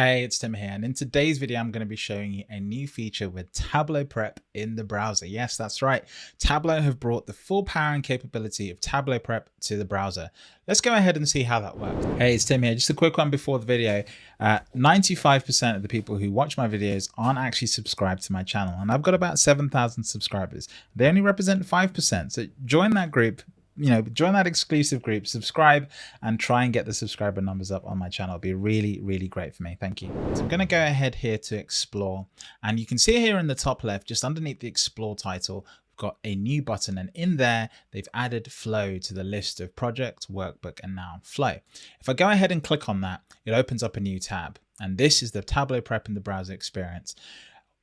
Hey, it's Tim here, and in today's video, I'm going to be showing you a new feature with Tableau Prep in the browser. Yes, that's right. Tableau have brought the full power and capability of Tableau Prep to the browser. Let's go ahead and see how that works. Hey, it's Tim here. Just a quick one before the video. 95% uh, of the people who watch my videos aren't actually subscribed to my channel, and I've got about 7,000 subscribers. They only represent 5%, so join that group, you know, join that exclusive group, subscribe, and try and get the subscriber numbers up on my channel. It'd be really, really great for me. Thank you. So I'm going to go ahead here to explore. And you can see here in the top left, just underneath the explore title, we've got a new button. And in there, they've added flow to the list of project, workbook, and now flow. If I go ahead and click on that, it opens up a new tab. And this is the Tableau Prep in the browser experience.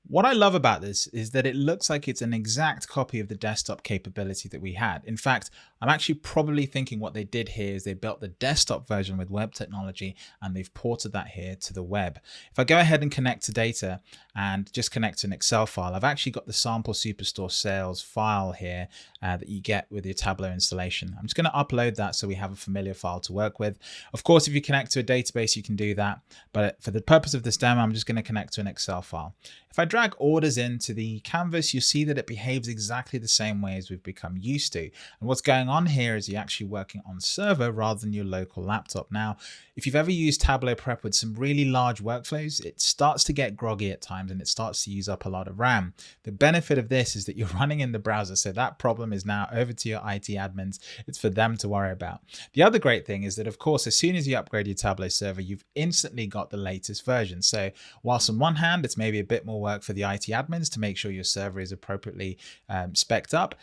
What I love about this is that it looks like it's an exact copy of the desktop capability that we had. In fact, I'm actually probably thinking what they did here is they built the desktop version with web technology and they've ported that here to the web. If I go ahead and connect to data and just connect to an Excel file, I've actually got the sample Superstore sales file here uh, that you get with your Tableau installation. I'm just going to upload that so we have a familiar file to work with. Of course, if you connect to a database, you can do that. But for the purpose of this demo, I'm just going to connect to an Excel file. If I drag orders into the canvas, you see that it behaves exactly the same way as we've become used to. And what's going on here is you're actually working on server rather than your local laptop. Now, if you've ever used Tableau Prep with some really large workflows, it starts to get groggy at times and it starts to use up a lot of RAM. The benefit of this is that you're running in the browser. So that problem is now over to your IT admins. It's for them to worry about. The other great thing is that, of course, as soon as you upgrade your Tableau server, you've instantly got the latest version. So whilst on one hand, it's maybe a bit more work for the IT admins to make sure your server is appropriately um, specced up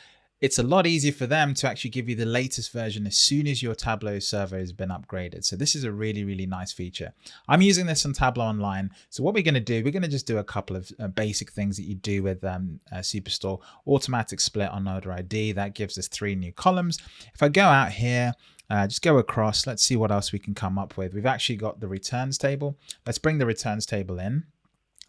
it's a lot easier for them to actually give you the latest version as soon as your Tableau server has been upgraded. So this is a really, really nice feature. I'm using this on Tableau Online. So what we're going to do, we're going to just do a couple of uh, basic things that you do with um, uh, Superstore. Automatic split on order ID, that gives us three new columns. If I go out here, uh, just go across, let's see what else we can come up with. We've actually got the returns table. Let's bring the returns table in.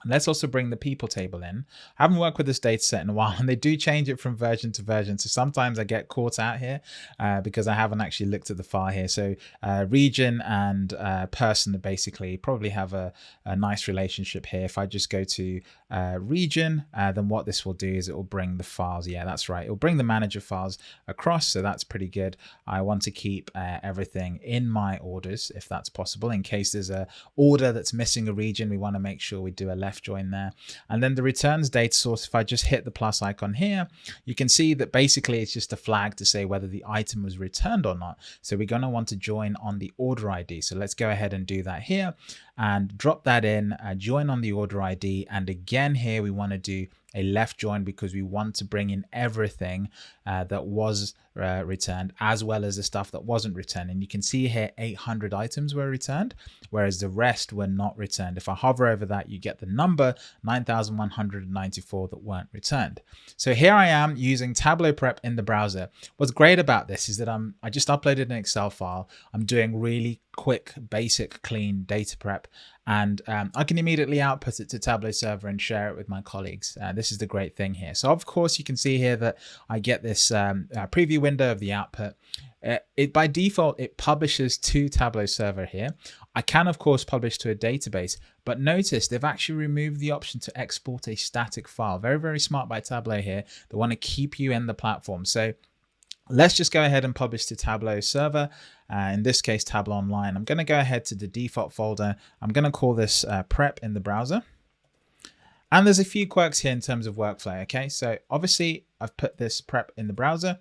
Let's also bring the people table in. I haven't worked with this data set in a while and they do change it from version to version. So sometimes I get caught out here uh, because I haven't actually looked at the file here. So uh, region and uh, person basically probably have a, a, nice relationship here. If I just go to uh, region, uh, then what this will do is it will bring the files. Yeah, that's right. It will bring the manager files across. So that's pretty good. I want to keep uh, everything in my orders if that's possible. In case there's a order that's missing a region, we want to make sure we do a left join there. And then the returns data source, if I just hit the plus icon here, you can see that basically it's just a flag to say whether the item was returned or not. So we're going to want to join on the order ID. So let's go ahead and do that here and drop that in, uh, join on the order ID. And again, here we want to do a left join because we want to bring in everything uh, that was uh, returned as well as the stuff that wasn't returned. And you can see here 800 items were returned, whereas the rest were not returned. If I hover over that, you get the number 9,194 that weren't returned. So here I am using Tableau Prep in the browser. What's great about this is that I'm, I just uploaded an Excel file. I'm doing really quick, basic, clean data prep. And um, I can immediately output it to Tableau server and share it with my colleagues. Uh, this is the great thing here. So of course you can see here that I get this um, uh, preview window of the output. Uh, it by default, it publishes to Tableau server here. I can of course publish to a database, but notice they've actually removed the option to export a static file. Very, very smart by Tableau here. They want to keep you in the platform. So Let's just go ahead and publish to Tableau server. Uh, in this case, Tableau Online. I'm going to go ahead to the default folder. I'm going to call this uh, prep in the browser. And there's a few quirks here in terms of workflow. Okay, so obviously I've put this prep in the browser.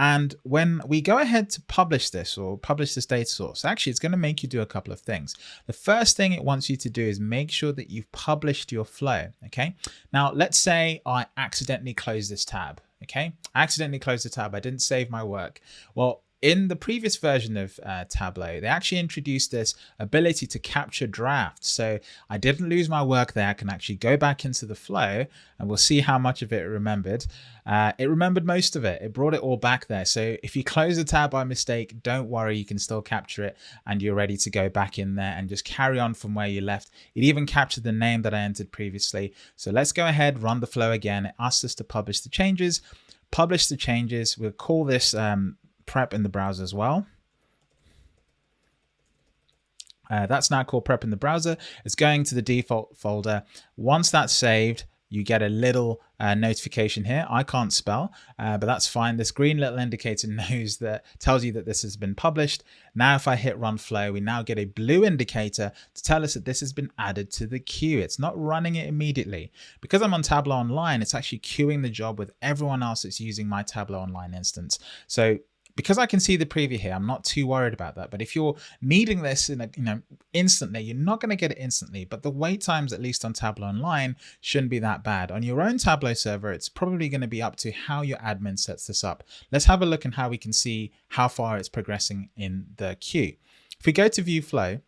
And when we go ahead to publish this or publish this data source, actually it's going to make you do a couple of things. The first thing it wants you to do is make sure that you've published your flow. Okay. Now let's say I accidentally close this tab. Okay. I accidentally closed the tab. I didn't save my work. Well, in the previous version of uh, Tableau, they actually introduced this ability to capture drafts. So I didn't lose my work there. I can actually go back into the flow and we'll see how much of it remembered. Uh, it remembered most of it. It brought it all back there. So if you close the tab by mistake, don't worry, you can still capture it and you're ready to go back in there and just carry on from where you left. It even captured the name that I entered previously. So let's go ahead, run the flow again. It asks us to publish the changes publish the changes. We'll call this um, prep in the browser as well. Uh, that's now called prep in the browser. It's going to the default folder. Once that's saved, you get a little uh, notification here. I can't spell, uh, but that's fine. This green little indicator knows that tells you that this has been published. Now, if I hit run flow, we now get a blue indicator to tell us that this has been added to the queue. It's not running it immediately. Because I'm on Tableau Online, it's actually queuing the job with everyone else that's using my Tableau Online instance. So because I can see the preview here, I'm not too worried about that. But if you're needing this in a, you know, instantly, you're not going to get it instantly. But the wait times, at least on Tableau Online, shouldn't be that bad. On your own Tableau server, it's probably going to be up to how your admin sets this up. Let's have a look and how we can see how far it's progressing in the queue. If we go to view flow,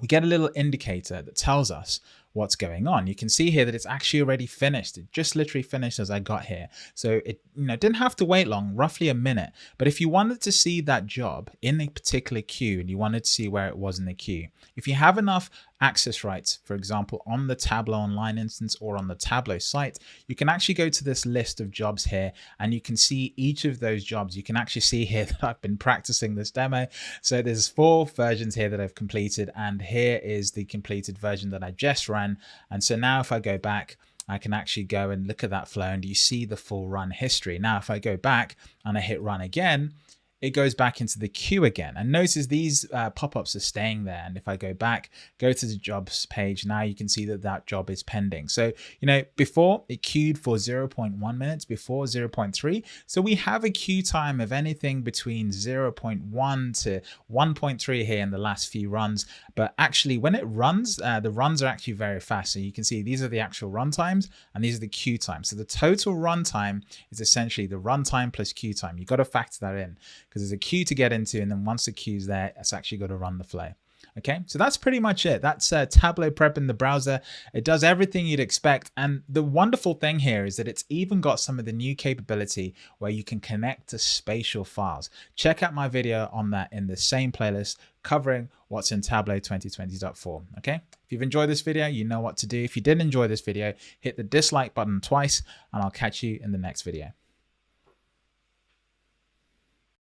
we get a little indicator that tells us what's going on. You can see here that it's actually already finished. It just literally finished as I got here. So it you know didn't have to wait long, roughly a minute. But if you wanted to see that job in a particular queue and you wanted to see where it was in the queue, if you have enough access rights, for example, on the Tableau Online instance or on the Tableau site, you can actually go to this list of jobs here and you can see each of those jobs. You can actually see here that I've been practicing this demo. So there's four versions here that I've completed and here is the completed version that I just ran. And so now if I go back, I can actually go and look at that flow and you see the full run history. Now, if I go back and I hit run again, it goes back into the queue again. And notice these uh, pop-ups are staying there. And if I go back, go to the jobs page, now you can see that that job is pending. So, you know, before it queued for 0.1 minutes, before 0.3. So we have a queue time of anything between 0.1 to 1.3 here in the last few runs. But actually when it runs, uh, the runs are actually very fast. So you can see these are the actual run times and these are the queue times. So the total run time is essentially the run time plus queue time. You've got to factor that in because there's a queue to get into. And then once the queue's there, it's actually got to run the flow. Okay, so that's pretty much it. That's uh, Tableau Prep in the browser. It does everything you'd expect. And the wonderful thing here is that it's even got some of the new capability where you can connect to spatial files. Check out my video on that in the same playlist covering what's in Tableau 2020.4. Okay, if you've enjoyed this video, you know what to do. If you did enjoy this video, hit the dislike button twice and I'll catch you in the next video.